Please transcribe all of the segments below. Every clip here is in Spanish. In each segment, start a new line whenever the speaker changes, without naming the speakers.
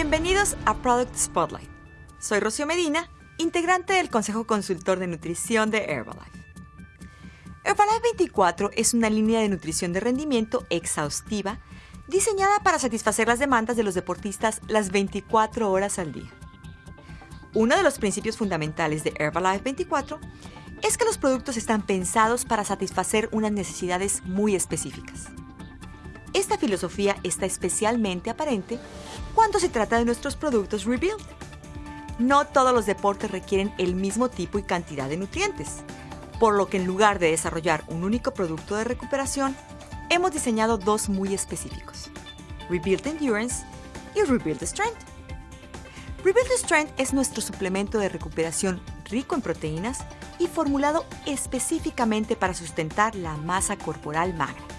Bienvenidos a Product Spotlight. Soy Rocío Medina, integrante del Consejo Consultor de Nutrición de Herbalife. Herbalife 24 es una línea de nutrición de rendimiento exhaustiva diseñada para satisfacer las demandas de los deportistas las 24 horas al día. Uno de los principios fundamentales de Herbalife 24 es que los productos están pensados para satisfacer unas necesidades muy específicas. Filosofía está especialmente aparente cuando se trata de nuestros productos Rebuild. No todos los deportes requieren el mismo tipo y cantidad de nutrientes, por lo que en lugar de desarrollar un único producto de recuperación, hemos diseñado dos muy específicos, Rebuild Endurance y Rebuild Strength. Rebuild Strength es nuestro suplemento de recuperación rico en proteínas y formulado específicamente para sustentar la masa corporal magra.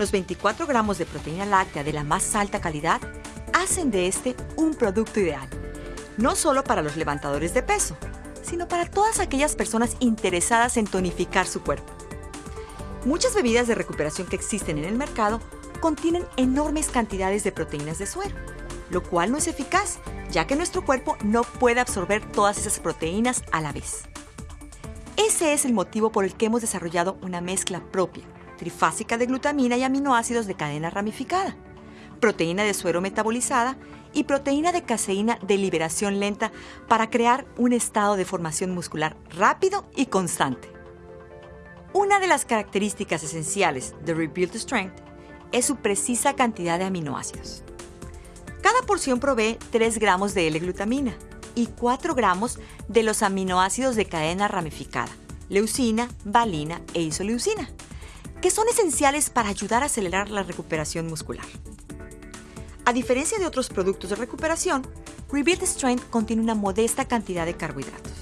Los 24 gramos de proteína láctea de la más alta calidad hacen de este un producto ideal, no solo para los levantadores de peso, sino para todas aquellas personas interesadas en tonificar su cuerpo. Muchas bebidas de recuperación que existen en el mercado contienen enormes cantidades de proteínas de suero, lo cual no es eficaz, ya que nuestro cuerpo no puede absorber todas esas proteínas a la vez. Ese es el motivo por el que hemos desarrollado una mezcla propia, trifásica de glutamina y aminoácidos de cadena ramificada, proteína de suero metabolizada y proteína de caseína de liberación lenta para crear un estado de formación muscular rápido y constante. Una de las características esenciales de Rebuild Strength es su precisa cantidad de aminoácidos. Cada porción provee 3 gramos de L-glutamina y 4 gramos de los aminoácidos de cadena ramificada, leucina, valina e isoleucina, que son esenciales para ayudar a acelerar la recuperación muscular. A diferencia de otros productos de recuperación, Rebuild Strength contiene una modesta cantidad de carbohidratos.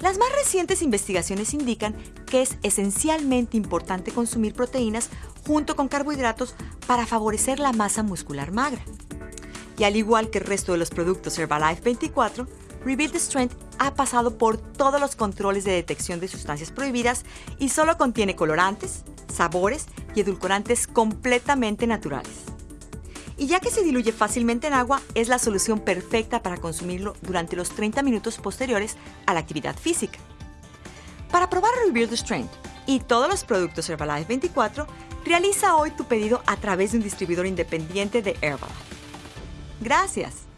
Las más recientes investigaciones indican que es esencialmente importante consumir proteínas junto con carbohidratos para favorecer la masa muscular magra. Y al igual que el resto de los productos Herbalife 24, Rebuild Strength ha pasado por todos los controles de detección de sustancias prohibidas y solo contiene colorantes, sabores y edulcorantes completamente naturales y ya que se diluye fácilmente en agua, es la solución perfecta para consumirlo durante los 30 minutos posteriores a la actividad física. Para probar Rebuild Strength y todos los productos Herbalife 24, realiza hoy tu pedido a través de un distribuidor independiente de Herbalife. Gracias.